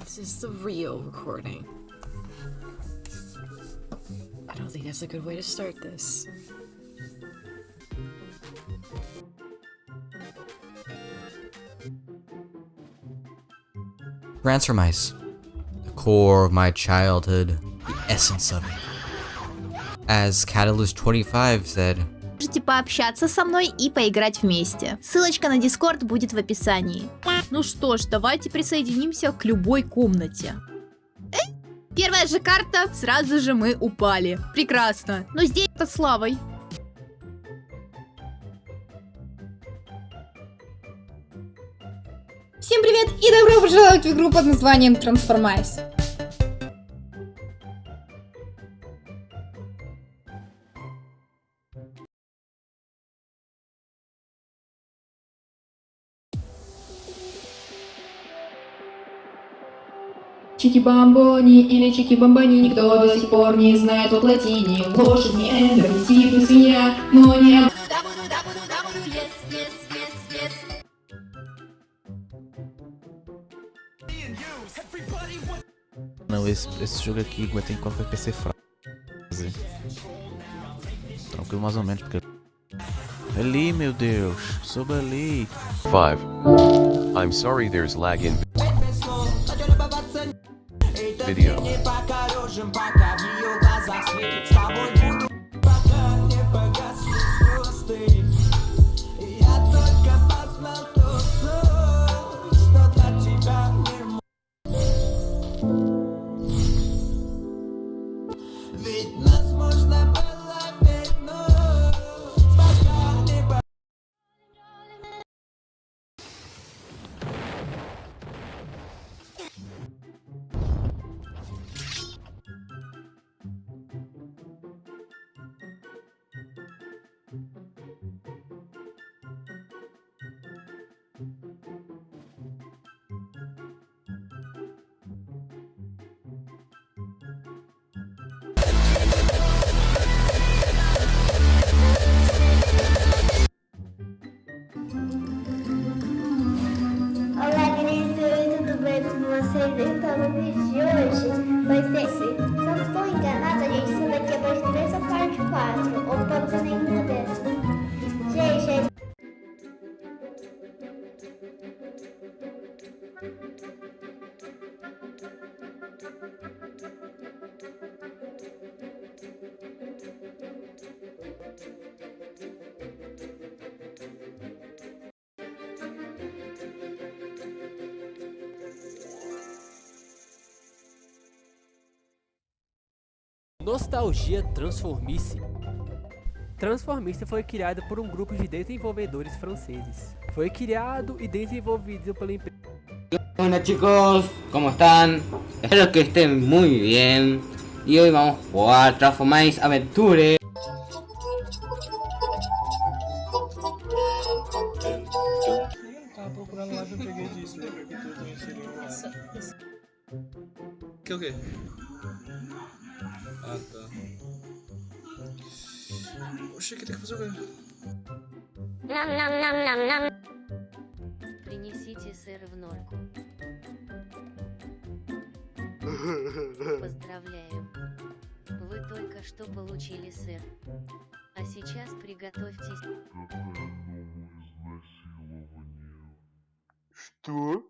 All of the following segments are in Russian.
This is the real recording. I don't think that's a good way to start this. Ransom Mice. The core of my childhood, the essence of it. As Catalyst25 said, Можете пообщаться со мной и поиграть вместе. Ссылочка на Дискорд будет в описании. Ну что ж, давайте присоединимся к любой комнате. Эй! Первая же карта, сразу же мы упали. Прекрасно. Но здесь это славой. Всем привет и добро пожаловать в игру под названием Transformice. Чики-бамбони или чики-бамбони никто до сих пор не знает от латини. Лошадь не эндер, не сип, не свинья, но не Não, esse, esse jogo aqui aguenta enquanto vai PC fraco. Tranquilo mais ou menos, porque... Ali, meu Deus, sobe ali. 5. I'm sorry there's lag in video. Olá, Então, no vídeo de hoje vai ser esse. Se eu não estou enganada, gente, isso daqui é parte 3 ou parte 4, ou pode ser nenhuma dessas. Nostalgia Transformice. Transformice foi criado por um grupo de desenvolvedores franceses. Foi criado e desenvolvido pela empresa Hola chicos, ¿cómo están? Espero que estén muy bien Y hoy vamos a jugar Transformice Aventure. Que o quê? Que tem que fazer o quê? Принесите сыр в норку. Поздравляю. Вы только что получили сыр. А сейчас приготовьтесь. Что?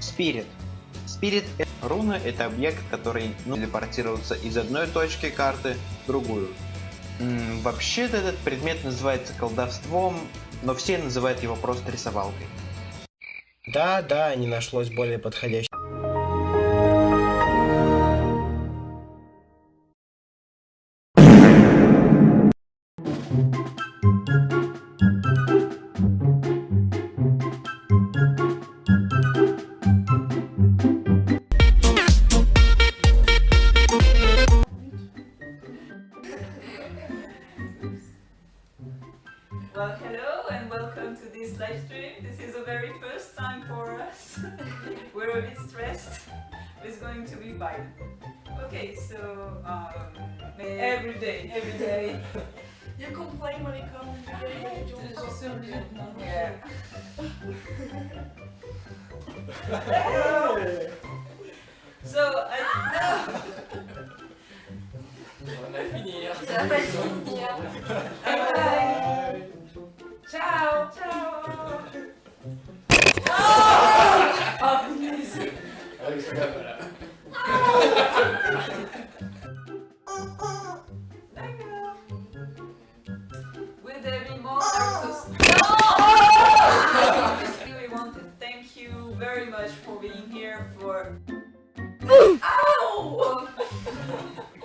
Спирит. Спирит руна это объект, который ну, телепортируется из одной точки карты в другую. Вообще-то этот предмет называется колдовством, но все называют его просто рисовалкой. Да, да, не нашлось более подходящего. Well, hello and welcome to this live stream. This is the very first time for us. We're a bit stressed. It's going to be fine. Okay, so um, every day, every day. You complain when it comes to getting your so, I know. On hein. Ciao. Ciao. much for being here. For Ow!